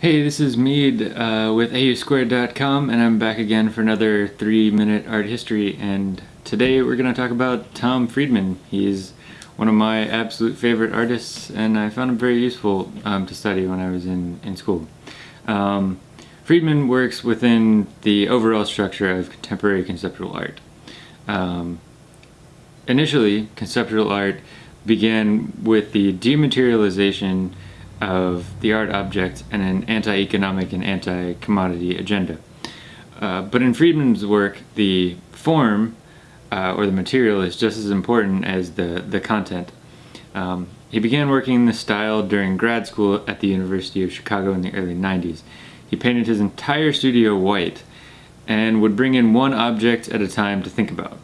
Hey, this is Mead uh, with AUSquared.com and I'm back again for another three minute art history and today we're going to talk about Tom Friedman. He's one of my absolute favorite artists and I found him very useful um, to study when I was in, in school. Um, Friedman works within the overall structure of contemporary conceptual art. Um, initially, conceptual art began with the dematerialization of the art object and an anti-economic and anti-commodity agenda. Uh, but in Friedman's work, the form uh, or the material is just as important as the, the content. Um, he began working in this style during grad school at the University of Chicago in the early 90s. He painted his entire studio white and would bring in one object at a time to think about.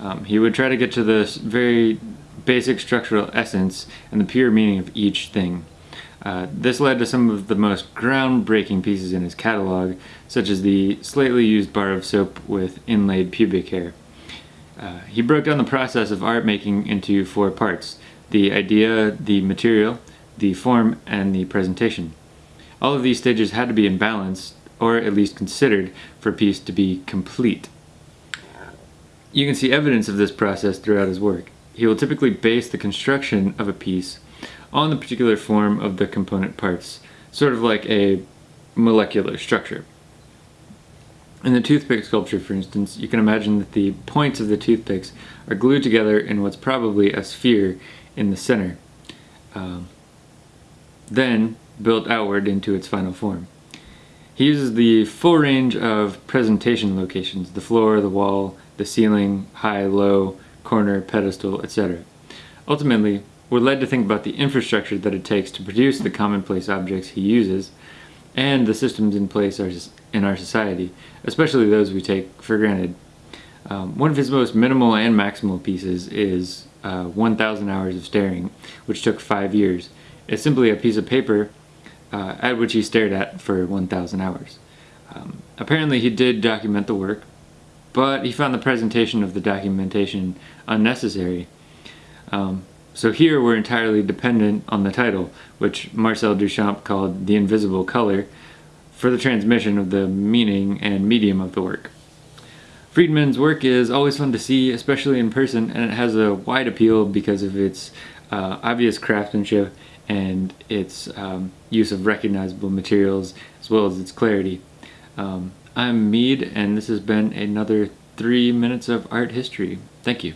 Um, he would try to get to the very basic structural essence and the pure meaning of each thing. Uh, this led to some of the most groundbreaking pieces in his catalog, such as the slightly used bar of soap with inlaid pubic hair. Uh, he broke down the process of art making into four parts, the idea, the material, the form, and the presentation. All of these stages had to be in balance, or at least considered, for a piece to be complete. You can see evidence of this process throughout his work. He will typically base the construction of a piece on the particular form of the component parts, sort of like a molecular structure. In the toothpick sculpture, for instance, you can imagine that the points of the toothpicks are glued together in what's probably a sphere in the center, um, then built outward into its final form. He uses the full range of presentation locations, the floor, the wall, the ceiling, high, low, corner, pedestal, etc. Ultimately, we're led to think about the infrastructure that it takes to produce the commonplace objects he uses and the systems in place in our society, especially those we take for granted. Um, one of his most minimal and maximal pieces is uh, 1,000 Hours of Staring, which took five years. It's simply a piece of paper uh, at which he stared at for 1,000 hours. Um, apparently he did document the work, but he found the presentation of the documentation unnecessary. Um, so here we're entirely dependent on the title, which Marcel Duchamp called the invisible color, for the transmission of the meaning and medium of the work. Friedman's work is always fun to see, especially in person, and it has a wide appeal because of its uh, obvious craftsmanship and its um, use of recognizable materials as well as its clarity. Um, I'm Mead, and this has been another three minutes of art history. Thank you.